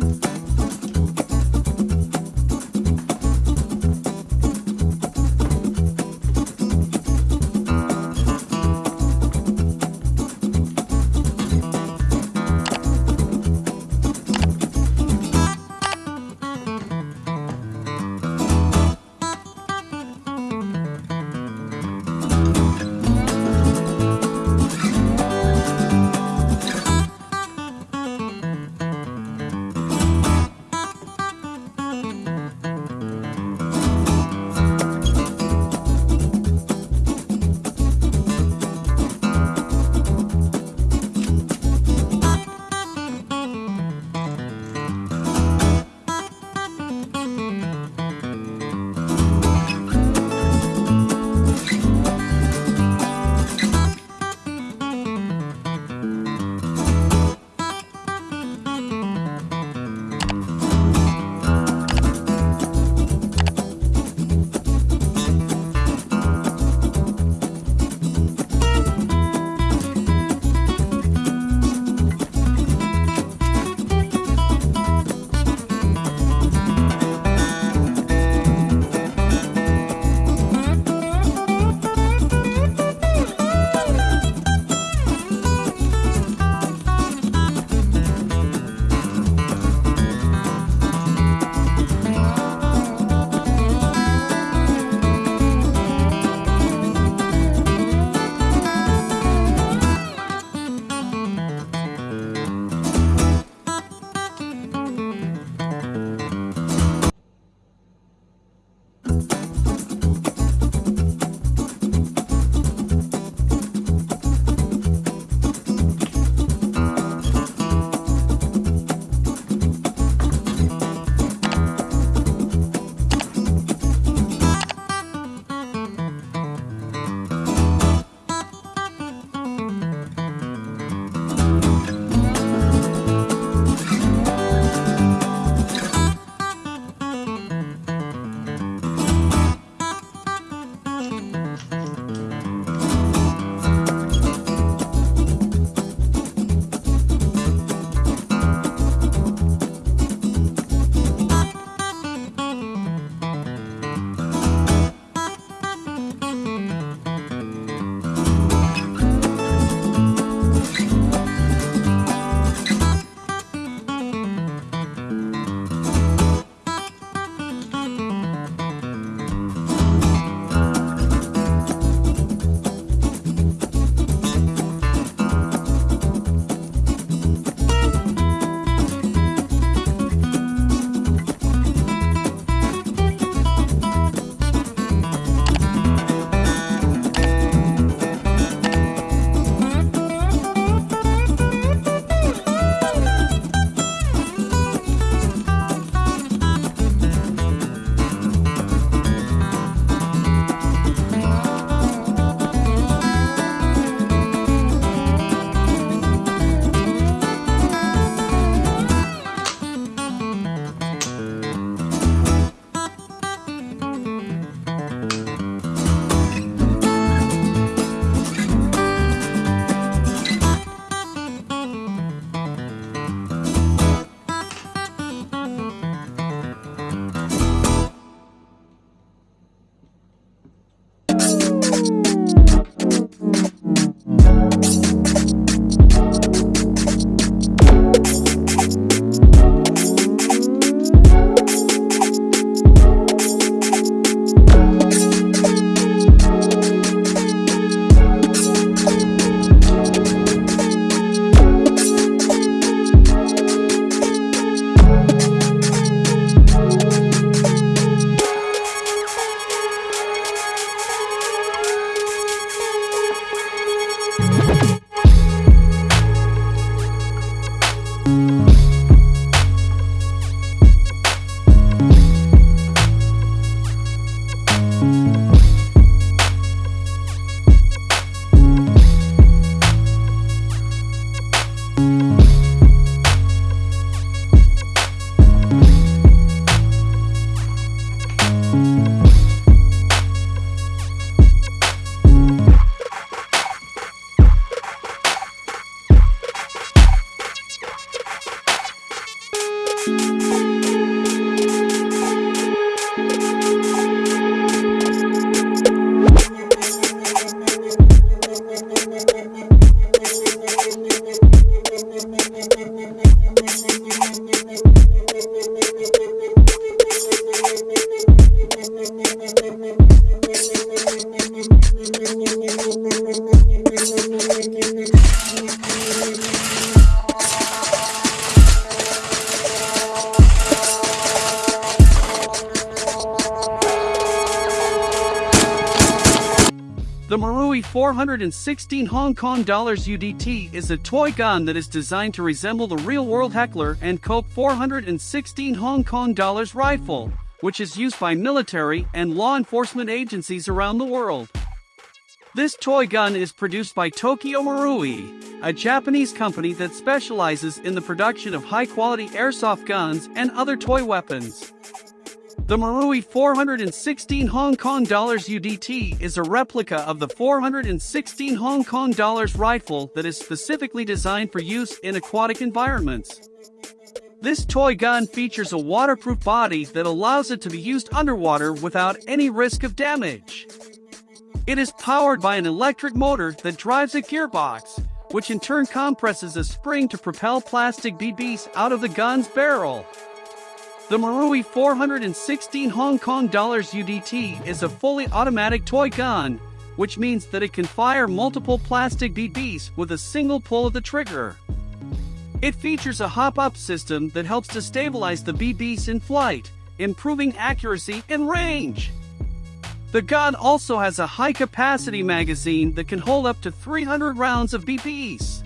you Marui HK416 UDT is a toy gun that is designed to resemble the real-world Heckler and Koch HK416 rifle, which is used by military and law enforcement agencies around the world. This toy gun is produced by Tokyo Marui, a Japanese company that specializes in the production of high-quality airsoft guns and other toy weapons. The Marui HK416 UDT is a replica of the HK416 rifle that is specifically designed for use in aquatic environments. This toy gun features a waterproof body that allows it to be used underwater without any risk of damage. It is powered by an electric motor that drives a gearbox, which in turn compresses a spring to propel plastic BBs out of the gun's barrel. The Marui HK416 UDT is a fully automatic toy gun, which means that it can fire multiple plastic BBs with a single pull of the trigger. It features a hop-up system that helps to stabilize the BBs in flight, improving accuracy and range. The gun also has a high-capacity magazine that can hold up to 300 rounds of BBs.